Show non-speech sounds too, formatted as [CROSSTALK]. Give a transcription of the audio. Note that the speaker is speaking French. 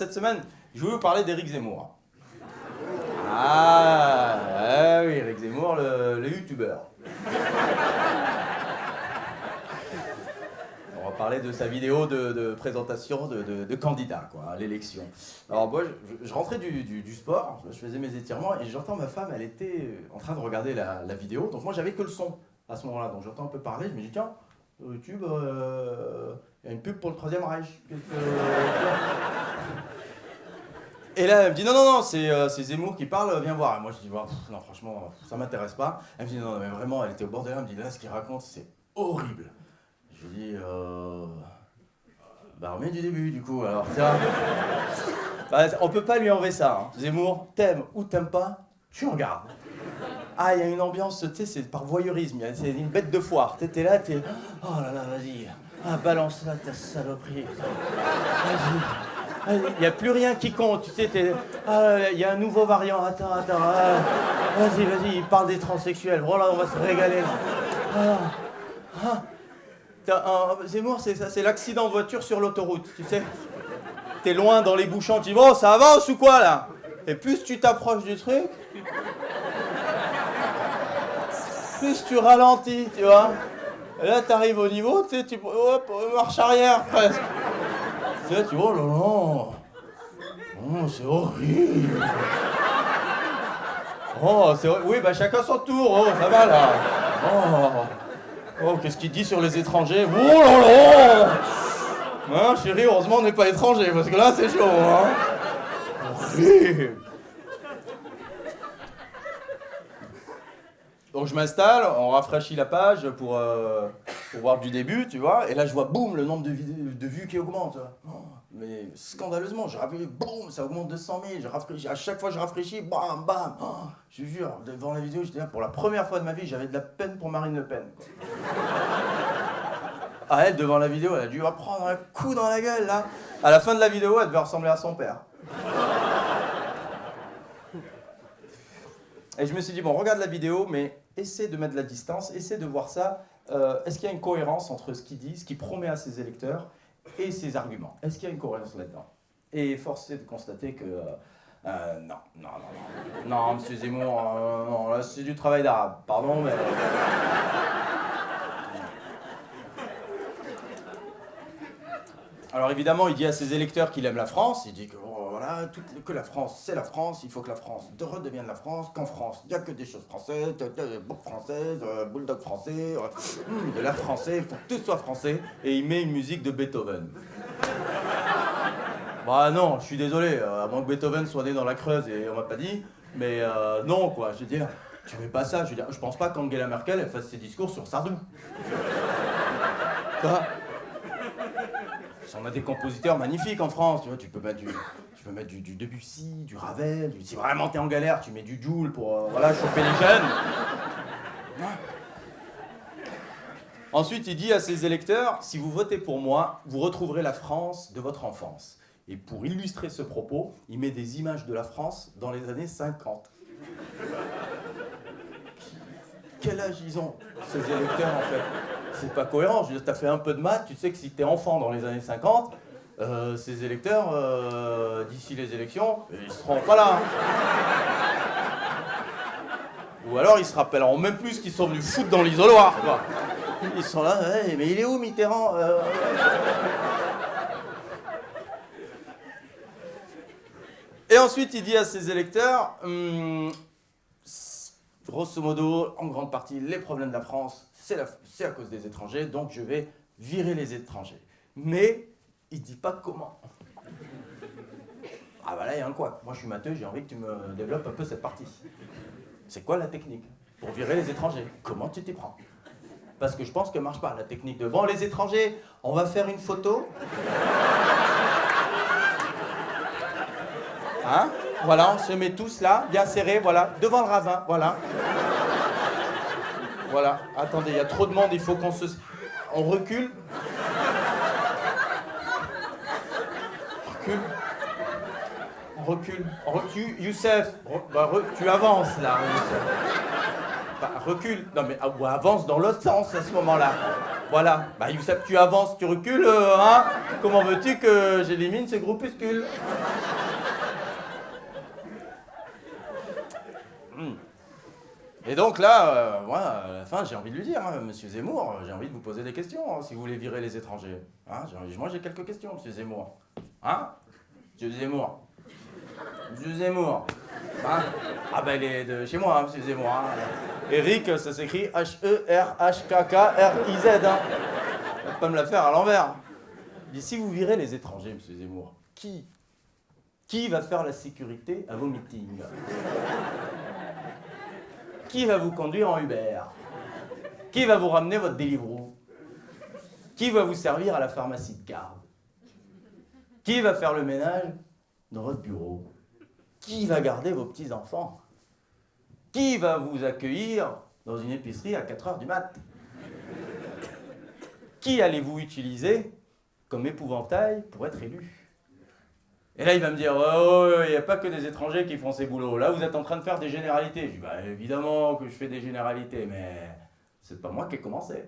Cette semaine, je voulais vous parler d'Éric Zemmour. Ah, ah oui, Éric Zemmour, le, youtubeur. On va parler de sa vidéo de, présentation de, candidat quoi, à l'élection. Alors moi, je, rentrais du, sport, je faisais mes étirements et j'entends ma femme, elle était en train de regarder la, vidéo. Donc moi, j'avais que le son à ce moment-là. Donc j'entends un peu parler, je me dis tiens, sur YouTube, euh, il y a une pub pour le Troisième Reich. Et là, elle me dit non, non, non, c'est euh, c'est Zemmour qui parle, viens voir. Et moi, je dis Bah, pff, non, franchement, ça m'intéresse pas. Elle me dit non, non, mais vraiment, elle était au bord de l'air, elle me dit là, ce qu'il raconte, c'est horrible. Je lui dis euh... bah, remets du début, du coup, alors tiens. [LAUGHS] Bah, on peut pas lui enlever ça. hein. Zemmour, t'aimes ou t'aimes pas, tu regardes. Ah, il y a une ambiance, tu sais, c'est par voyeurisme, c'est une bête de foire. T'es t'es là, t'es. Oh là là, vas-y. Ah, balance là ta saloperie. Vas-y. Il n'y a plus rien qui compte, tu sais, t'es- ah, il y a un nouveau variant, attends, attends, ah, vas-y, vas-y, il parle des transsexuels, voilà, on va se régaler. Ah, ah. Zemmour, c'est l'accident de voiture sur l'autoroute, tu sais. T'es loin dans les bouchons, tu dis, bon, ça avance ou quoi là? Et plus tu t'approches du truc, plus tu ralentis, tu vois. Et là, t'arrives au niveau, tu sais, tu hop, marche arrière presque. Tu vois, oh là. Oh, c'est horrible. Oh, c'est. Oui, bah chacun son tour. Oh, ça va là. Oh, oh qu'est-ce qu'il dit sur les étrangers? Oh là là Hein, chérie, heureusement on n'est pas étranger, parce que là, c'est chaud, hein. Horrible. Donc je m'installe, on rafraîchit la page pour, euh, pour voir du début, tu vois, et là je vois boum le nombre de, vues qui augmente. mais scandaleusement, je rafraîchis, boum, ça augmente de 100 000, je rafraîchis, à chaque fois je rafraîchis, bam, bam. Oh, je jure, devant la vidéo, j'étais là, pour la première fois de ma vie, j'avais de la peine pour Marine Le Pen. quoi. Ah, elle, devant la vidéo, elle a dû prendre un coup dans la gueule, là. À la fin de la vidéo, elle devait ressembler à son père. Et je me suis dit, bon, regarde la vidéo, mais essaie de mettre de la distance, essaie de voir ça. Euh, Est-ce qu'il y a une cohérence entre ce qu'il dit, ce qu'il promet à ses électeurs et ses arguments? Est-ce qu'il y a une cohérence là-dedans? Et force est de constater que. euh, euh, non, non, non, non. Non, monsieur Zemmour, là c'est du travail d'arabe. Pardon, mais. Alors évidemment, il dit à ses électeurs qu'il aime la France, il dit que oh, voilà, toute- que la France, c'est la France, il faut que la France de- redevienne la France, qu'en France, il n'y a que des choses françaises, bouc française, euh, bulldog français, euh, hum, de l'air français, il faut que tout soit français, et il met une musique de Beethoven. [LAUGHS] Bah non, je suis désolé, euh, à moins que Beethoven soit né dans la Creuse et on m'a pas dit, mais euh, non quoi, je veux dire, tu mets pas ça, je veux dire, je pense pas qu'Angela Merkel elle fasse ses discours sur Sardou. Tu vois on a des compositeurs magnifiques en France, tu vois, tu peux mettre du, tu peux mettre du, Debussy, du Ravel, si vraiment t'es en galère, tu mets du Joule pour euh, voilà, choper les jeunes. [LAUGHS] Ensuite, il dit à ses électeurs, si vous votez pour moi, vous retrouverez la France de votre enfance. Et pour illustrer ce propos, il met des images de la France dans les années 50. [LAUGHS] Quel âge ils ont, ces électeurs, en fait? C'est pas cohérent. Je veux dire, t'as fait un peu de maths, tu sais que si t'es enfant dans les années 50, euh, ces électeurs, euh, d'ici les élections, ils seront pas là. Ou alors ils se rappelleront même plus qu'ils sont venus foutre dans l'isoloir, quoi. Ils sont là, mais il est où Mitterrand Euh, Et ensuite, il dit à ses électeurs, Hum, grosso modo, en grande partie, les problèmes de la France, c'est à cause des étrangers, donc je vais virer les étrangers. Mais il dit pas comment. Ah bah là, il y a un quoi. Moi, je suis matheux, j'ai envie que tu me développes un peu cette partie. C'est quoi la technique pour virer les étrangers? Comment tu t'y prends? Parce que je pense que marche pas la technique de bon, les étrangers, on va faire une photo. Hein? Voilà, on se met tous là, bien serrés, voilà, devant le ravin, voilà. Voilà, attendez, il y a trop de monde, il faut qu'on se... On recule. Recule. Recule. Recule. Youssef, bah, tu avances là. Youssef. Bah, recule. Non mais ah, ou avance dans l'autre sens à ce moment-là. Voilà. Bah, Youssef, tu avances, tu recules, euh, hein Comment veux-tu que j'élimine ces groupuscules Hmm. Et donc là, euh, moi, à la fin, j'ai envie de lui dire, hein, Monsieur Zemmour, j'ai envie de vous poser des questions, hein, si vous voulez virer les étrangers. Hein, moi, j'ai quelques questions, Monsieur Zemmour. Hein? Monsieur Zemmour. Monsieur Zemmour. Hein? Ah ben, il est de chez moi, hein, Monsieur Zemmour. hein. Eric, ça s'écrit H-E-R-H-K-K-R-I-Z. Hein. Pas me la faire à l'envers. Dit, si vous virez les étrangers, Monsieur Zemmour, qui Qui va faire la sécurité à vos meetings? Qui va vous conduire en Uber? Qui va vous ramener votre Deliveroo? Qui va vous servir à la pharmacie de garde? Qui va faire le ménage dans votre bureau? Qui va garder vos petits-enfants? Qui va vous accueillir dans une épicerie à 4 heures du mat? Qui allez-vous utiliser comme épouvantail pour être élu? Et là, il va me dire, oh, il n'y a pas que des étrangers qui font ces boulots. Là, vous êtes en train de faire des généralités. Je dis, bah, évidemment que je fais des généralités, mais c'est pas moi qui ai commencé.